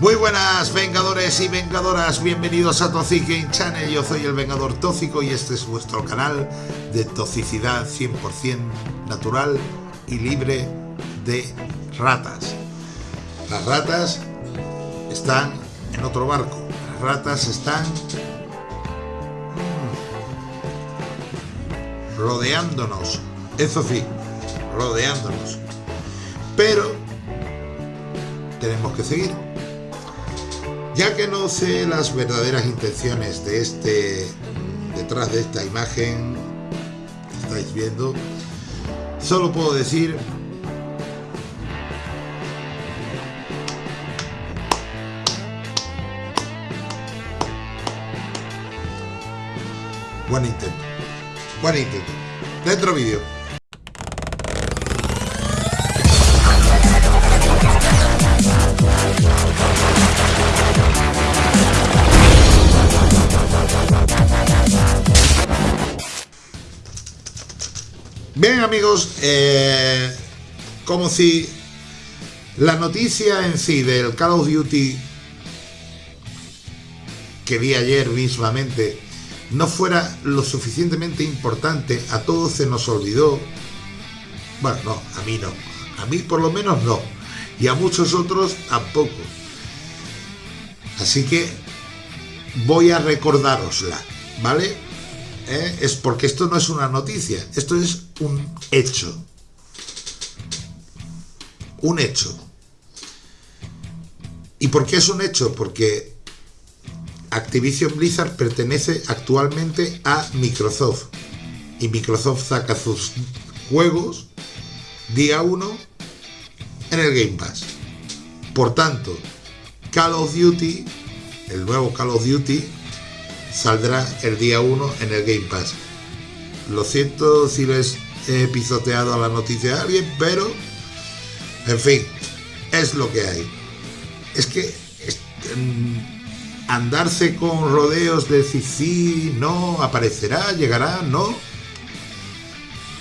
Muy buenas vengadores y vengadoras, bienvenidos a Toxic Game Channel, yo soy el Vengador Tóxico y este es vuestro canal de toxicidad 100% natural y libre de ratas. Las ratas están en otro barco, las ratas están mm, rodeándonos, eso sí, rodeándonos. Pero tenemos que seguir ya que no sé las verdaderas intenciones de este, detrás de esta imagen que estáis viendo, solo puedo decir Buen intento. Buen intento. Dentro vídeo. Amigos, eh, como si la noticia en sí del Call of Duty que vi ayer mismamente no fuera lo suficientemente importante, a todos se nos olvidó. Bueno, no, a mí no. A mí por lo menos no. Y a muchos otros tampoco. Así que voy a recordárosla, ¿vale? ¿Eh? es porque esto no es una noticia, esto es un hecho. Un hecho. ¿Y por qué es un hecho? Porque Activision Blizzard pertenece actualmente a Microsoft. Y Microsoft saca sus juegos día 1 en el Game Pass. Por tanto, Call of Duty, el nuevo Call of Duty, saldrá el día 1 en el Game Pass. Lo siento si les he pisoteado a la noticia de alguien, pero en fin, es lo que hay. Es que andarse con rodeos de si sí, no, aparecerá, llegará, no.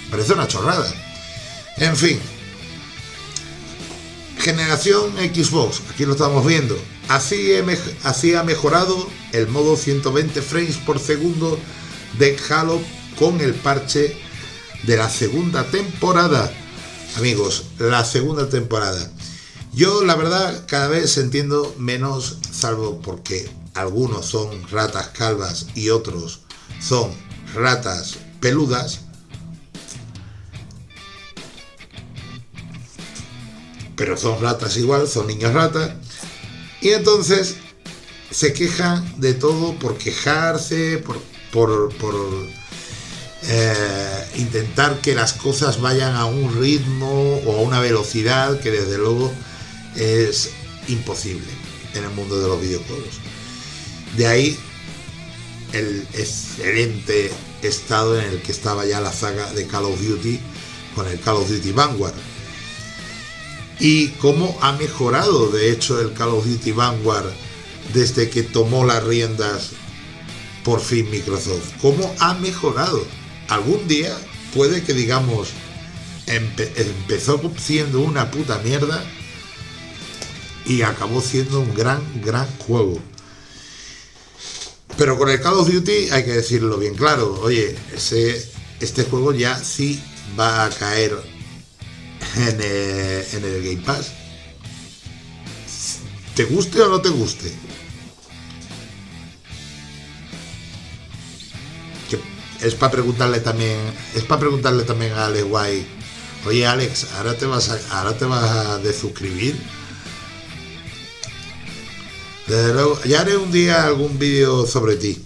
Parece una chorrada. En fin. Generación Xbox, aquí lo estamos viendo. Así, ha mejorado el modo 120 frames por segundo de Halo con el parche de la segunda temporada. Amigos, la segunda temporada. Yo la verdad cada vez entiendo menos, salvo porque algunos son ratas calvas y otros son ratas peludas. Pero son ratas igual, son niños ratas. Y entonces se quejan de todo por quejarse, por, por, eh, intentar que las cosas vayan a un ritmo o a una velocidad que desde luego es imposible en el mundo de los videojuegos. De ahí el excelente estado en el que estaba ya la saga de Call of Duty con el Call of Duty Vanguard. Y cómo ha mejorado de hecho el Call of Duty Vanguard desde que tomó las riendas por fin Microsoft. ¿Cómo ha mejorado? Algún día puede que digamos empezó siendo una puta mierda y acabó siendo un gran, gran juego. Pero con el Call of Duty hay que decirlo bien claro. Oye, este juego ya sí va a caer en en el Game Pass. ¿Te guste o no te guste? es para preguntarle también, es para preguntarle también a Alex Guay, oye Alex, ahora te vas a, ahora te vas a desuscribir. Desde luego, ya haré un día algún vídeo sobre ti.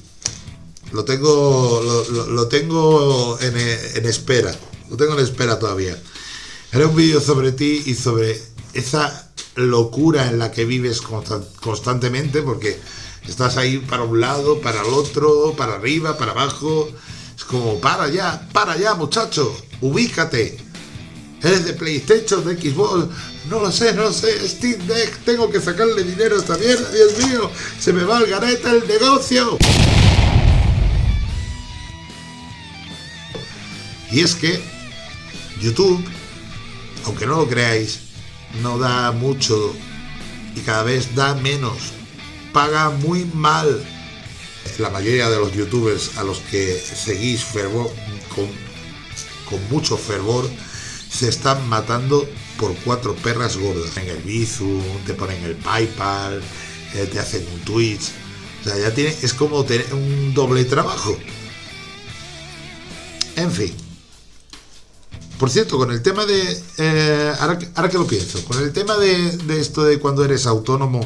Lo tengo, lo, tengo en, en, espera. Lo tengo en espera todavía. Haré un vídeo sobre ti y sobre esa locura en la que vives constantemente porque estás ahí para un lado, para el otro, para arriba, para abajo es como, para ya, para ya, muchacho, ubícate. ¿Eres de PlayStation, de Xbox? No lo sé, no lo sé. Steam Deck, tengo que sacarle dinero a esta mierda, Dios mío. Se me va al gareta el negocio. Y es que YouTube, aunque no lo creáis, no da mucho y cada vez da menos. Paga muy mal. La mayoría de los youtubers a los que seguís con, con mucho fervor se están matando por cuatro perras gordas. En el Bizum, te ponen el PayPal, eh, te hacen un Twitch. O sea, ya tiene, es como tener un doble trabajo. En fin. Por cierto, con el tema de. Eh, ahora, que lo pienso, con el tema de, esto de cuando eres autónomo,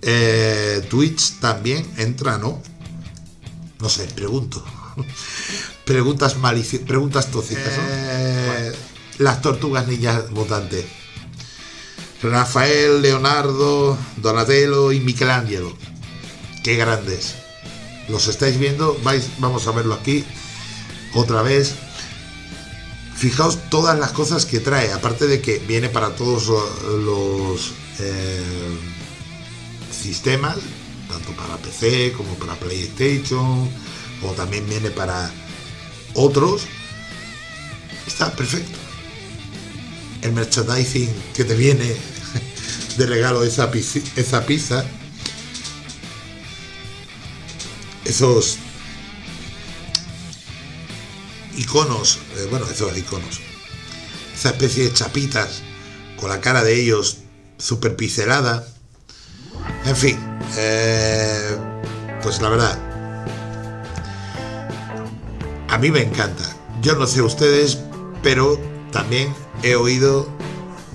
eh, Twitch también entra, ¿no? No sé, pregunto. Preguntas maliciosas, preguntas tóxicas, Las tortugas niñas mutantes. Rafael, Leonardo, Donatello y Michelangelo. Qué grandes. Los estáis viendo, vais, vamos a verlo aquí otra vez. Fijaos todas las cosas que trae, aparte de que viene para todos los eh, sistemas, tanto para PC como para PlayStation, o también viene para otros. Está perfecto. El merchandising que te viene de regalo esa, esa pizza, esos eh, bueno, esos iconos, esa especie de chapitas con la cara de ellos super pincelada, en fin, eh, pues la verdad, a mí me encanta. Yo no sé ustedes, pero también he oído,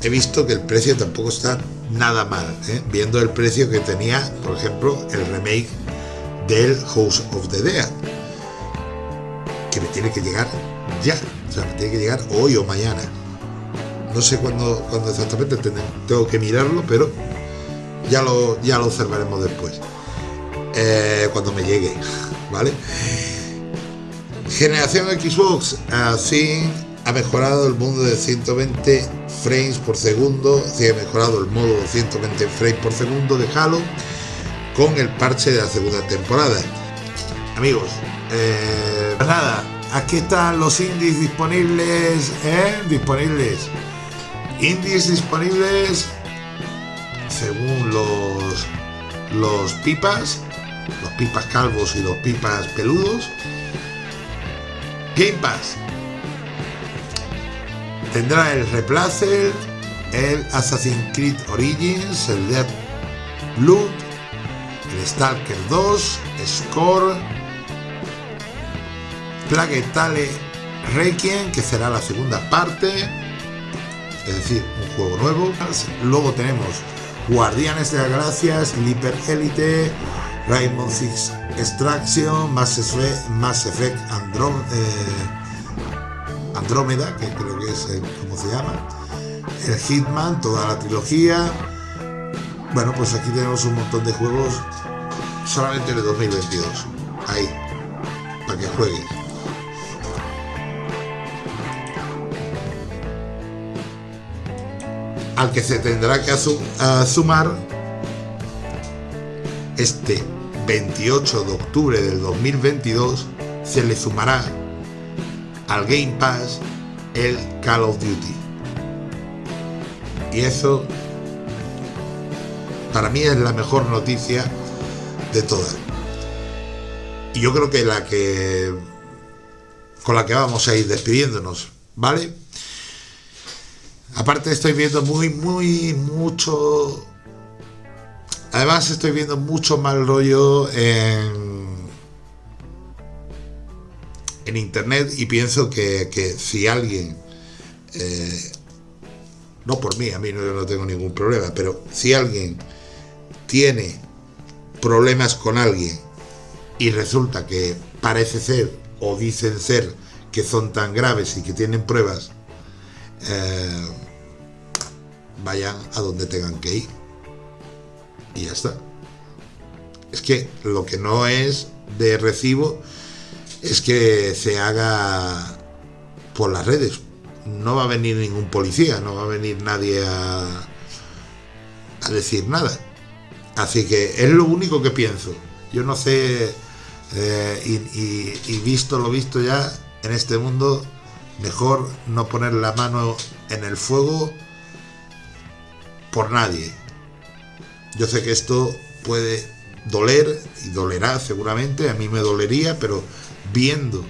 he visto que el precio tampoco está nada mal, ¿eh? viendo el precio que tenía, por ejemplo, el remake del House of the Dead tiene que llegar ya, o sea, tiene que llegar hoy o mañana. No sé cuándo, cuándo exactamente tengo que mirarlo, pero ya lo, ya lo observaremos después. Eh, cuando me llegue, ¿vale? Generación Xbox, así ha mejorado el mundo de 120 frames por segundo, sí ha mejorado el modo de 120 frames por segundo de Halo con el parche de la segunda temporada. Amigos, eh, pues nada, aquí están los indies disponibles, ¿eh? Disponibles. Indies disponibles según los, los pipas, los pipas calvos y los pipas peludos. Game Pass tendrá el Replacer, el Assassin's Creed Origins, el Dead Loop, el Stalker 2, Score, Plague Tale Requiem, que será la segunda parte, es decir, un juego nuevo. Luego tenemos Guardianes de la Galaxia, Sleeper Elite, Rainbow Six Extraction, Mass Effect, Mass Effect eh, Andrómeda, que creo que es eh, como se llama, el Hitman, toda la trilogía. Bueno, pues aquí tenemos un montón de juegos solamente de 2022. Ahí, para que juegues. Al que se tendrá que sumar este 28 de octubre del 2022 se le sumará al Game Pass el Call of Duty. Y eso para mí es la mejor noticia de todas. Y yo creo que la que con la que vamos a ir despidiéndonos, ¿vale? Aparte estoy viendo muy, muy, mucho... Además estoy viendo mucho mal rollo en, internet y pienso que, si alguien, eh, no por mí, a mí no, no tengo ningún problema, pero si alguien tiene problemas con alguien y resulta que parece ser o dicen ser que son tan graves y que tienen pruebas, eh, vayan a donde tengan que ir. Y ya está. Es que lo que no es de recibo es que se haga por las redes. No va a venir ningún policía, no va a venir nadie a, decir nada. Así que es lo único que pienso. Yo no sé, eh, y visto lo visto ya en este mundo, mejor no poner la mano en el fuego por nadie. Yo sé que esto puede doler y dolerá seguramente, a mí me dolería, pero viendo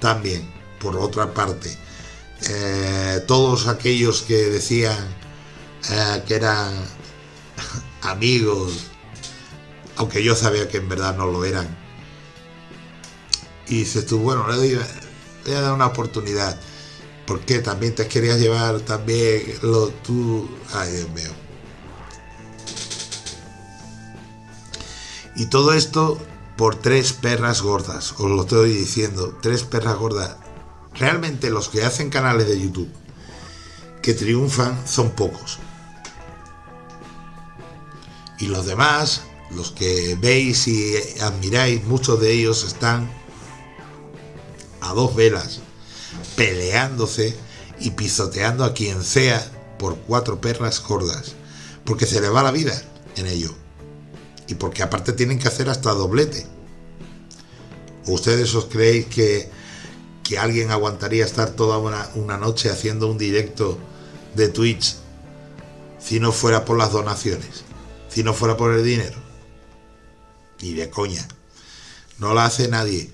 también, por otra parte, eh, todos aquellos que decían eh, que eran amigos, aunque yo sabía que en verdad no lo eran. Y dices tú, bueno, le doy, voy a dar una oportunidad. Porque También te querías llevar también lo tú. Ay, Dios mío. Y todo esto por tres perras gordas, os lo estoy diciendo, tres perras gordas. Realmente los que hacen canales de YouTube que triunfan son pocos. Y los demás, los que veis y admiráis, muchos de ellos están a dos velas, peleándose y pisoteando a quien sea por cuatro perras gordas, porque se le va la vida en ello. Y porque aparte tienen que hacer hasta doblete. ¿Ustedes os creéis que, que alguien aguantaría estar toda una, una noche haciendo un directo de Twitch si no fuera por las donaciones? Si no fuera por el dinero. Ni de coña. No la hace nadie.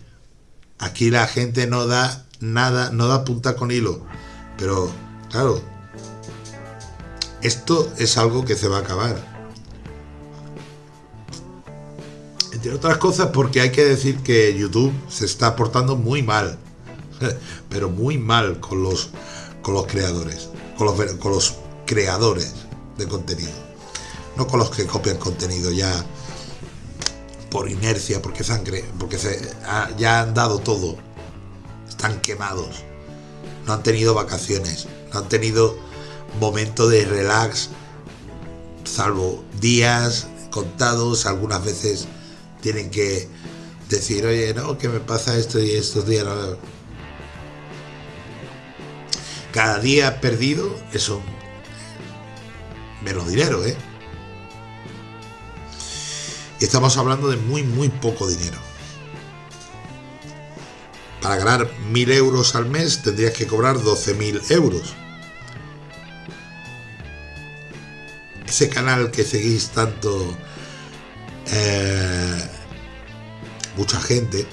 Aquí la gente no da nada, no da punta con hilo. Pero, claro, esto es algo que se va a acabar. Entre otras cosas porque hay que decir que YouTube se está portando muy mal. Pero muy mal con los, con los creadores. Con los, con los creadores de contenido. No con los que copian contenido ya por inercia, porque sangre, porque se, ya han dado todo. Están quemados. No han tenido vacaciones. No han tenido momento de relax. Salvo días contados. Algunas veces tienen que decir, oye, no, que me pasa esto y estos días. Cada día perdido, eso menos dinero, ¿eh? estamos hablando de muy, muy poco dinero. Para ganar mil euros al mes tendrías que cobrar 12.000 euros. Ese canal que seguís tanto, eh, mucha gente,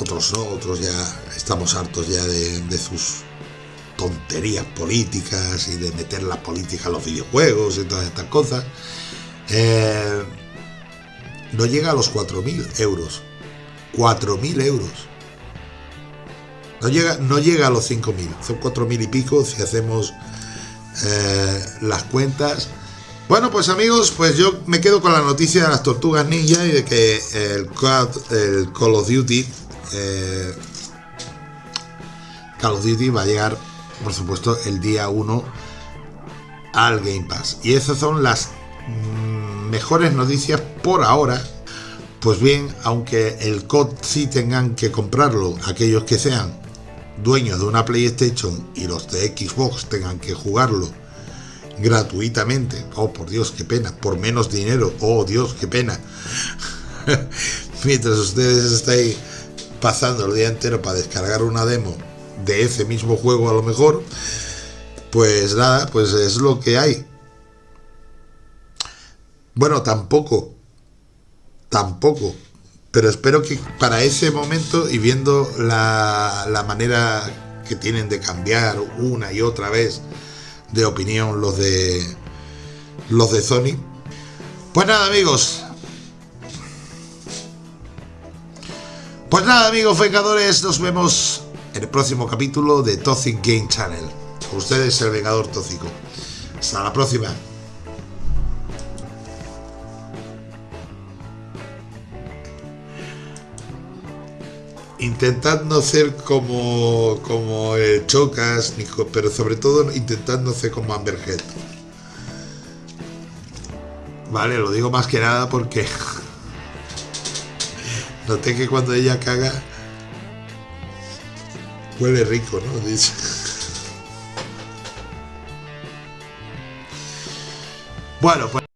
otros no, otros ya estamos hartos ya de, de sus tonterías políticas y de meter la política a los videojuegos y todas estas cosas. Eh, no llega a los 4.000 euros. 4.000 euros. No llega, no llega a los 5.000. Son 4.000 y pico si hacemos eh, las cuentas. Bueno, pues amigos, pues yo me quedo con la noticia de las tortugas ninja y de que el, Call of Duty eh, Call of Duty va a llegar, por supuesto, el día 1 al Game Pass. Y esas son las mejores noticias por ahora. Pues bien, aunque el COD sí tengan que comprarlo, aquellos que sean dueños de una PlayStation y los de Xbox tengan que jugarlo gratuitamente, oh por Dios, qué pena, por menos dinero, oh Dios, qué pena. Mientras ustedes estáis pasando el día entero para descargar una demo de ese mismo juego a lo mejor, pues nada, pues es lo que hay. Bueno, tampoco. Tampoco. Pero espero que para ese momento y viendo la, manera que tienen de cambiar una y otra vez de opinión los de los de Sony. Pues nada, amigos. Pues nada, amigos vengadores, nos vemos en el próximo capítulo de Toxic Game Channel. Ustedes el Vengador Tóxico. Hasta la próxima. Intentad no ser como, como el Chocas, pero sobre todo intentad no ser como Amberhead. Vale, lo digo más que nada porque noté que cuando ella caga huele rico, ¿no? Dice. Bueno, pues...